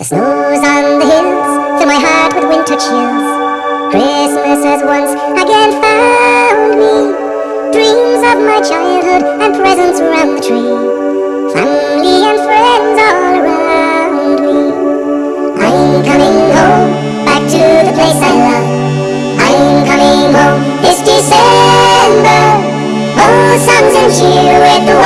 The snow's on the hills, fill my heart with winter chills. Christmas has once again found me. Dreams of my childhood and presents around the tree. Family and friends all around me. I'm coming home, back to the place I love. I'm coming home this December. Oh, songs and cheer with the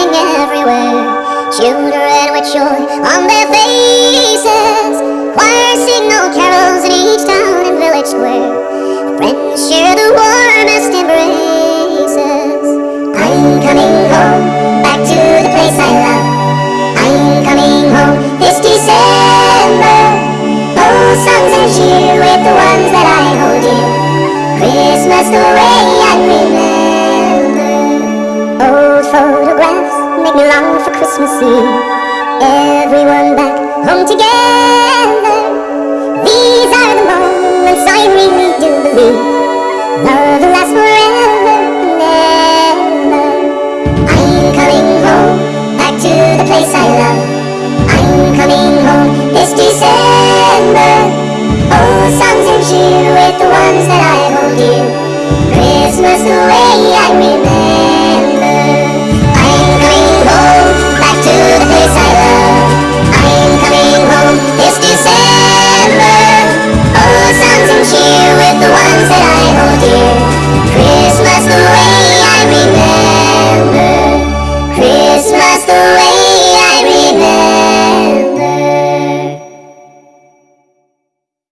twinkling everywhere. Children with joy on their faces. Choir old carols in each town and village square. Friends share the warmest embraces. I'm coming home, back to the place I love. I'm coming home this December. Oh, songs and cheer with the ones that I hold dear. Christmas the way I remember. Photographs make me long for Christmas Eve. Everyone back home together. These are the moments I really do believe. Thank you.